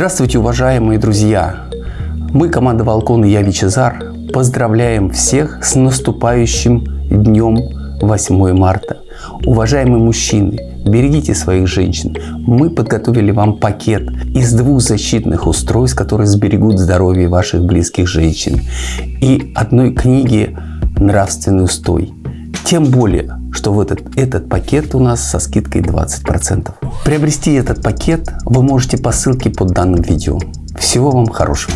Здравствуйте, уважаемые друзья! Мы, команда Волкон и я Вичезар, поздравляем всех с наступающим днем 8 марта. Уважаемые мужчины, берегите своих женщин. Мы подготовили вам пакет из двух защитных устройств, которые сберегут здоровье ваших близких женщин. И одной книги «Нравственный устой». Тем более, что в этот, этот пакет у нас со скидкой 20%. Приобрести этот пакет вы можете по ссылке под данным видео. Всего вам хорошего!